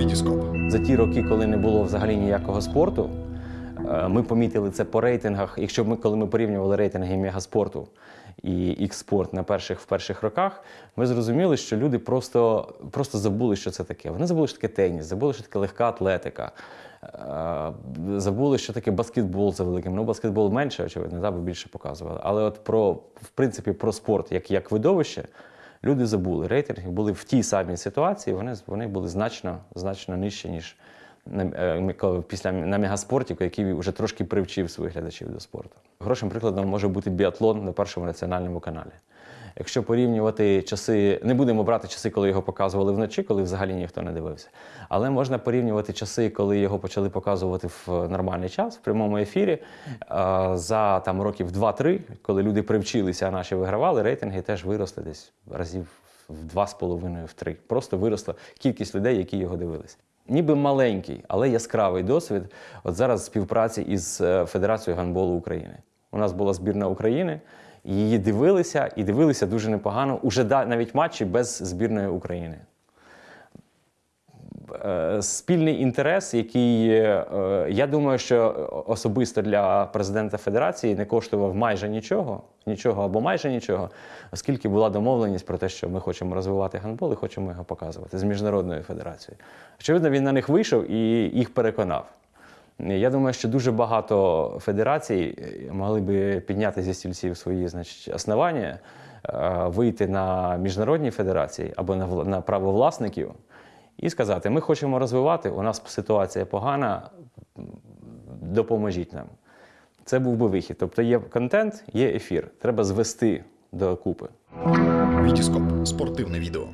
Вітіскоп. За ті роки, коли не було взагалі ніякого спорту, ми помітили це по рейтингах. Якщо ми, коли ми порівнювали рейтинги мегаспорту і X-спорт на перших в перших роках, ми зрозуміли, що люди просто, просто забули, що це таке. Вони забули, що таке теніс, забули, що таке легка атлетика. Забули, що таке баскетбол за великим. Ну, баскетбол менше, очевидно, да, бо більше показували. Але от про, в принципі, про спорт як, як видовище люди забули. Рейтинги були в тій самій ситуації, вони, вони були значно, значно нижчі, ніж е, після на мегаспорті, який вже трошки привчив своїх глядачів до спорту. Хорошим прикладом може бути біатлон на першому національному каналі. Якщо порівнювати часи, не будемо брати часи, коли його показували вночі, коли взагалі ніхто не дивився. Але можна порівнювати часи, коли його почали показувати в нормальний час, в прямому ефірі. За там років 2-3, коли люди привчилися, а наші вигравали, рейтинги теж виросли десь разів в два з половиною, в три. Просто виросла кількість людей, які його дивилися. Ніби маленький, але яскравий досвід. От зараз співпраці із е, Федерацією гандболу України. У нас була збірна України, її дивилися і дивилися дуже непогано. Уже навіть матчі без збірної України. Е, Спільний інтерес, який е, я думаю, що особисто для президента Федерації не коштував майже нічого, нічого або майже нічого, оскільки була домовленість про те, що ми хочемо розвивати гандбол і хочемо його показувати з міжнародною федерацією. Очевидно, він на них вийшов і їх переконав. Я думаю, що дуже багато федерацій е, могли би підняти зі стільців свої значить, основання, вийти на міжнародні федерації або на право власників і сказати: ми хочемо розвивати, у нас ситуація погана, допоможіть нам. Це був би вихід. Тобто є контент, є ефір. Треба звести до купи. Вітіскоп. Спортивне відео.